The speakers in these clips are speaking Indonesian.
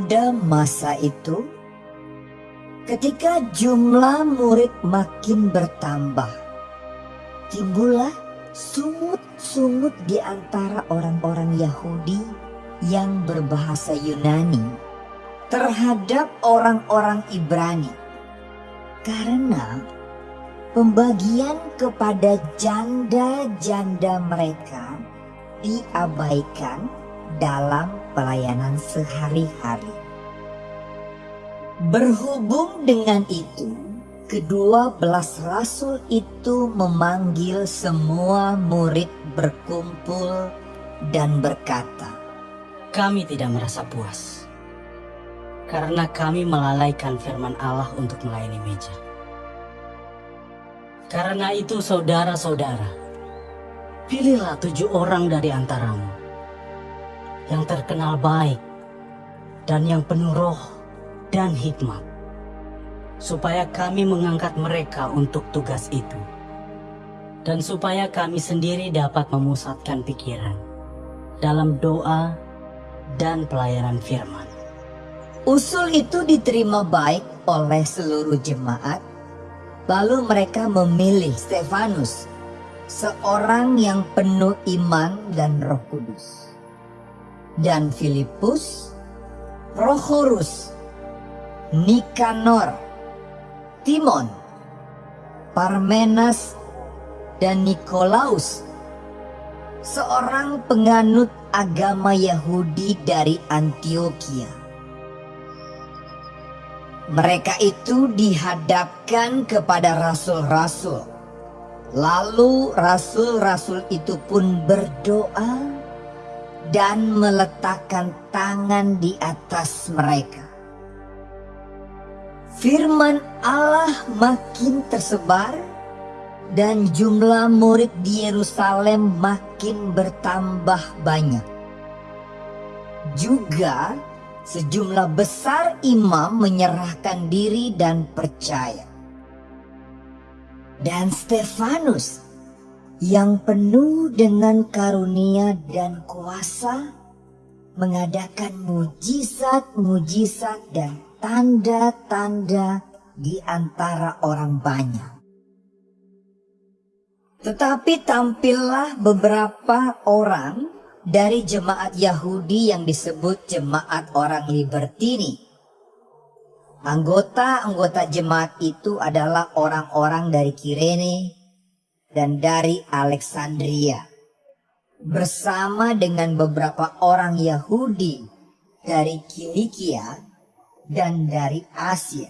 Pada masa itu, ketika jumlah murid makin bertambah, timbullah sungut-sungut di antara orang-orang Yahudi yang berbahasa Yunani terhadap orang-orang Ibrani. Karena pembagian kepada janda-janda mereka diabaikan dalam pelayanan sehari-hari. Berhubung dengan itu, kedua belas rasul itu memanggil semua murid berkumpul dan berkata, Kami tidak merasa puas, karena kami melalaikan firman Allah untuk melayani meja. Karena itu saudara-saudara, pilihlah tujuh orang dari antaramu yang terkenal baik dan yang penuh roh dan hikmat, supaya kami mengangkat mereka untuk tugas itu, dan supaya kami sendiri dapat memusatkan pikiran dalam doa dan pelayanan firman. Usul itu diterima baik oleh seluruh jemaat. Lalu mereka memilih Stefanus, seorang yang penuh iman dan roh kudus. Dan Filipus, Prochorus, Nikanor, Timon, Parmenas, dan Nikolaus, seorang penganut agama Yahudi dari Antioquia. Mereka itu dihadapkan kepada rasul-rasul. Lalu rasul-rasul itu pun berdoa dan meletakkan tangan di atas mereka. Firman Allah makin tersebar dan jumlah murid di Yerusalem makin bertambah banyak. Juga sejumlah besar imam menyerahkan diri dan percaya. Dan Stefanus yang penuh dengan karunia dan kuasa mengadakan mujizat-mujizat dan tanda-tanda di antara orang banyak. Tetapi tampillah beberapa orang dari jemaat Yahudi yang disebut jemaat orang Libertini. Anggota-anggota jemaat itu adalah orang-orang dari Kirene dan dari Alexandria. Bersama dengan beberapa orang Yahudi dari Kilikia dan dari Asia.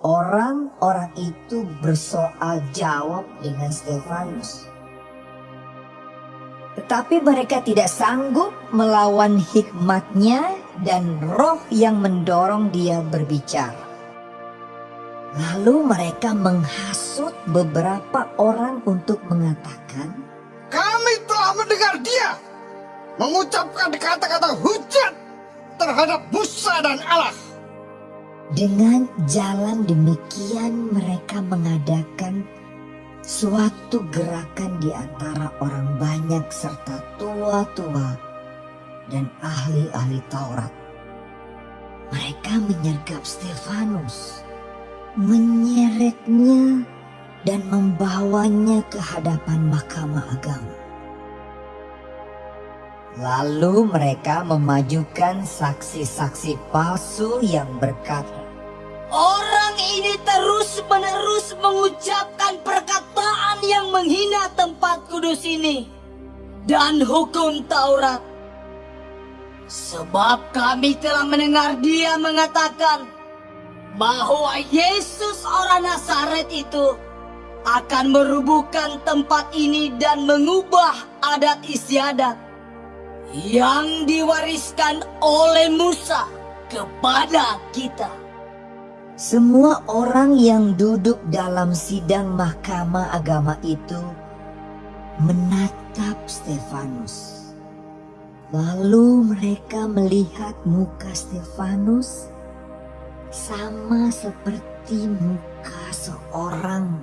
Orang-orang itu bersoal jawab dengan Stefanus tetapi mereka tidak sanggup melawan hikmatnya dan roh yang mendorong dia berbicara. Lalu mereka menghasut beberapa orang untuk mengatakan, Kami telah mendengar dia mengucapkan kata-kata hujat terhadap Musa dan Allah. Dengan jalan demikian mereka mengadakan suatu gerakan di antara orang banyak serta tua-tua dan ahli-ahli Taurat. Mereka menyergap Stefanus, menyeretnya dan membawanya ke hadapan mahkamah agama. Lalu mereka memajukan saksi-saksi palsu yang berkata, Orang ini terus-menerus mengucapkan perkataan yang menghina tempat kudus ini dan hukum Taurat. Sebab kami telah mendengar dia mengatakan bahwa Yesus orang Nazaret itu akan merubuhkan tempat ini dan mengubah adat istiadat yang diwariskan oleh Musa kepada kita. Semua orang yang duduk dalam sidang mahkamah agama itu menatap Stefanus. Lalu mereka melihat muka Stefanus sama seperti muka seorang